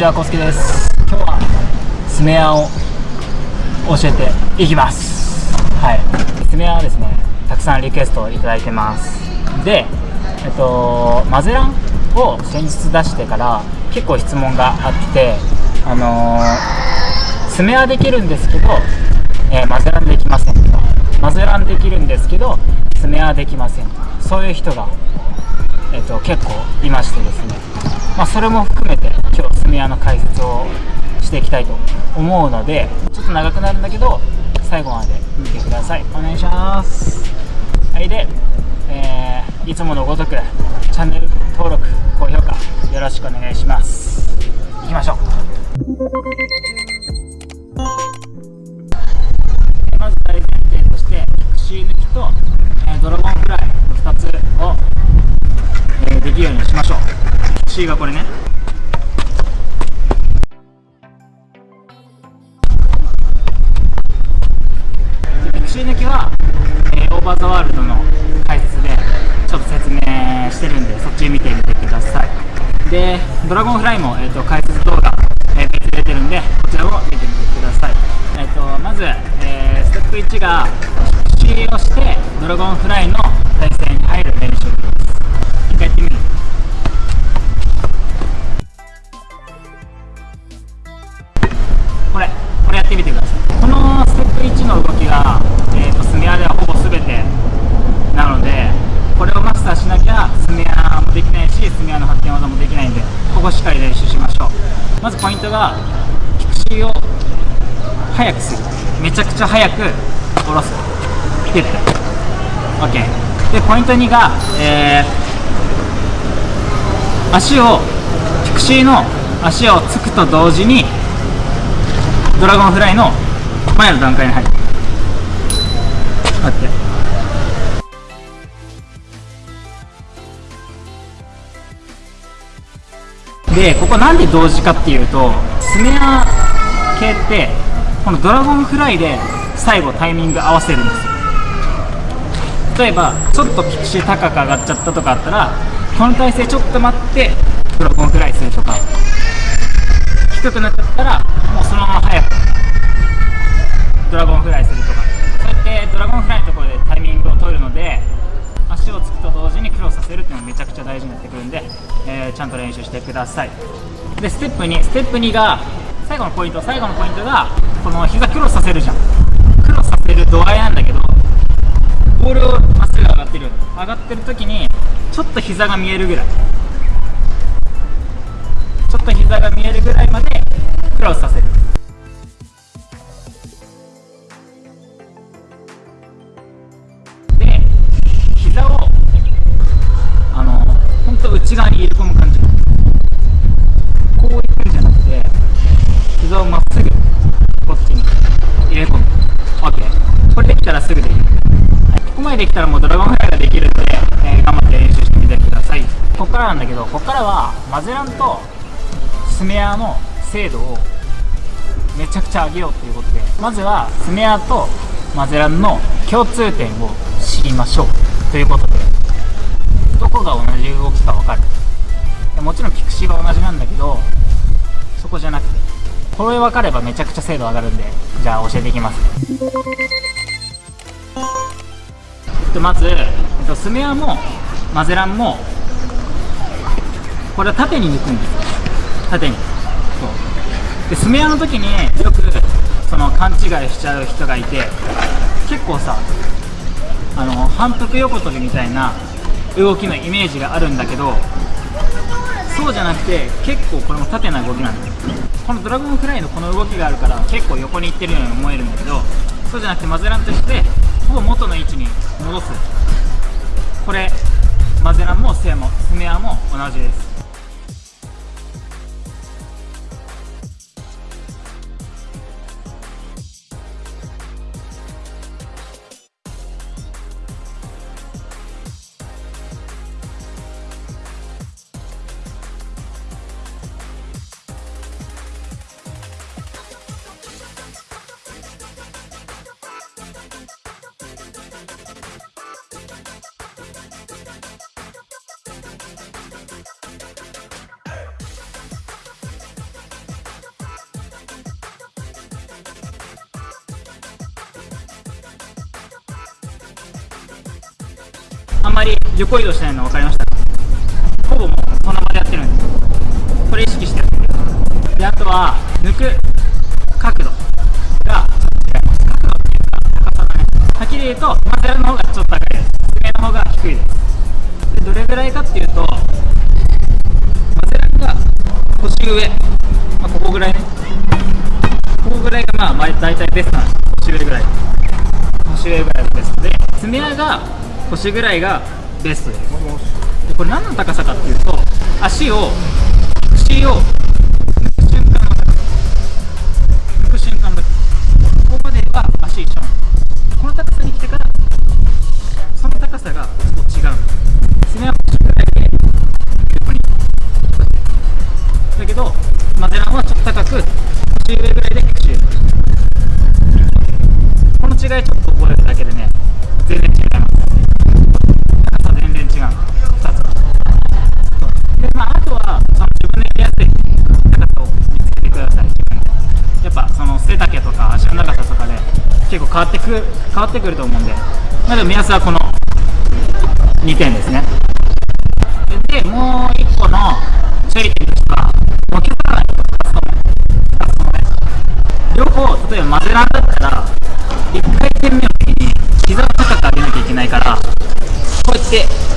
ちは、こすけです。今日はスメアを教えていきます。はい。スメアはですね、たくさんリクエストをいただいてます。で、えっと、マゼランを先日出してから結構質問があって、あのー、スメアできるんですけど、えーマゼランできませんとか、マゼランできるんですけど、スメアできませんとか、そういう人がえっと結構いましてですね、まあ、それも含めて今日スメアの解説をしていきたいと思うのでちょっと長くなるんだけど最後まで見てください。お願いします。はいで、えーいつものごとくチャンネル登録高評価よろしくお願いします。いきましょう。まず大前提としてピクシー抜きと、えードラゴンフライの2つをえーできるようにしましょう。C がこれね。でドラゴンフライも、えー、と解説動画、えー別で出てるんでこちらを見てみてください、えー、とまず、えーステップ1が出資をしてドラゴンフライのちゃくちゃ速く下ろす。ピュッて。OK でポイント2が、えー足をピクシーの足をつくと同時にドラゴンフライの前の段階に入る。待って。でここなんで同時かっていうとスメア系ってこのドラゴンフライで最後タイミング合わせるんですよ。例えばちょっとピクシー高く上がっちゃったとかあったらこの体勢ちょっと待ってドラゴンフライするとか低くなっちゃったらもうそのまま早くドラゴンフライするとか。そうやってドラゴンフライのところでタイミングを取るので足をつくと同時にクロスさせるっていうのがめちゃくちゃ大事になってくるんで、えーちゃんと練習してください。でステップ2ステップ2が最後のポイント最後のポイントがこの膝クロスさせるじゃん。ちょっと膝が見えるぐらい。ちょっと膝が見えるぐらいまでクロスさせる。からなんだけどここからはマゼランとスメアの精度をめちゃくちゃ上げようということでまずはスメアとマゼランの共通点を知りましょう。ということでどこが同じ動きか分かる？もちろんピクシーは同じなんだけどそこじゃなくてこれ分かればめちゃくちゃ精度上がるんでじゃあ教えていきます。まず、スメアもマゼランもこれは縦に抜くんですよ。縦に。そう。でスメアの時によくその勘違いしちゃう人がいて結構さあの反復横跳びみたいな動きのイメージがあるんだけどそうじゃなくて結構これも縦な動きなんです。このドラゴンフライのこの動きがあるから結構横に行ってるように思えるんだけどそうじゃなくてマゼランとしてほぼ元の位置に戻す。マゼランもセアもスメアも同じです。横移動しないの分かりました。ほぼもうその場でやってるんで。すこれ意識してやってる。であとは抜く角度がちょっと違います角度っていうか高さがねはっきり言うとマゼラの方がちょっと高いです。爪の方が低いです。でどれぐらいかっていうとマゼラが腰上、まあ、ここぐらいね。ここぐらいがまあ大体ベストなんです腰上ぐらい。腰上ぐらいがベストで爪が腰ぐらいがです。でこれ何の高さかっていうと足を口を抜く瞬間の高さ。抜く瞬間の高さ。ここまでは足一緒なこの高さに来てからその高さがちょっと違う爪は腰ぐらいで横に。だけどマゼランはちょっと高く腰上ぐらいでこの違いちょっと覚えるだけでね。結構変わってく変わってくると思うんで。まあでも目安はこの2点ですね。でもう1個の処理点としてはもう削らないこと2つとも2つとも両方例えば混ぜらんだったら1回転目の時に膝を高く上げなきゃいけないからこうやって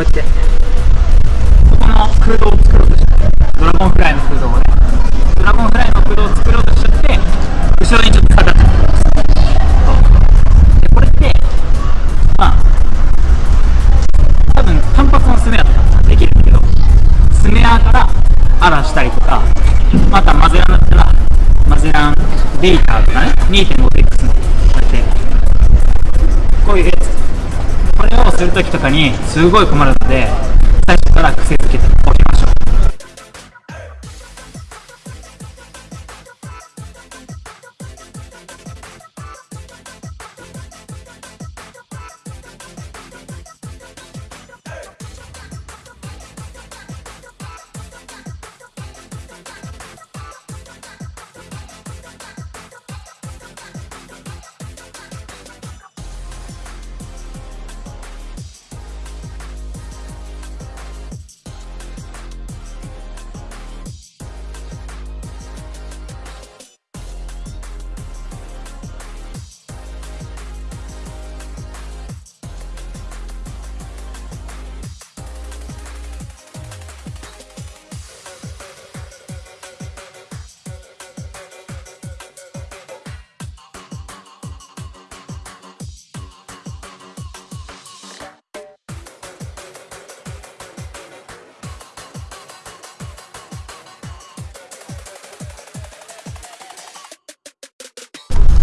うやって。ここの空洞を作ろうとして。ドラゴンフライの空洞をね。ドラゴンフライの空洞を作ろうとしちゃって後ろにちょっと下がっちゃうそうでこれってまあ多分単発のスネアとかできるんだけどスネアからアラしたりとかまたマゼランだったらマゼランデータとかね 2.5x のこうやってこういうやつする時とかにすごい困るので最初から癖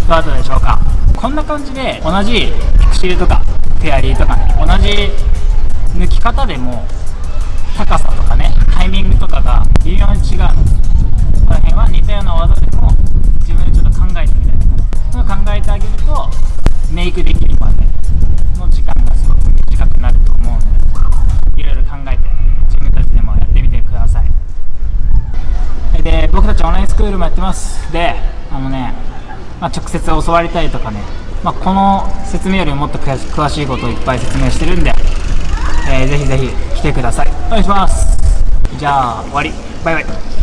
どうだったでしょうか。こんな感じで同じピクシルとかフェアリーとかね同じ抜き方でも高さとかねタイミングとかが微妙に違うの。この辺は似たような技でも自分でちょっと考えてみたりとかそういうのを考えてあげるとメイクできるまでの時間がすごく短くなると思うのでいろいろ考えて自分たちでもやってみてください。で僕たちオンラインスクールもやってます。であのねまあ、直接教わりたいとかね、まあ、この説明よりもっと詳しいことをいっぱい説明してるんで、えー、ぜひぜひ来てください。お願いします。じゃあ終わり。バイバイ。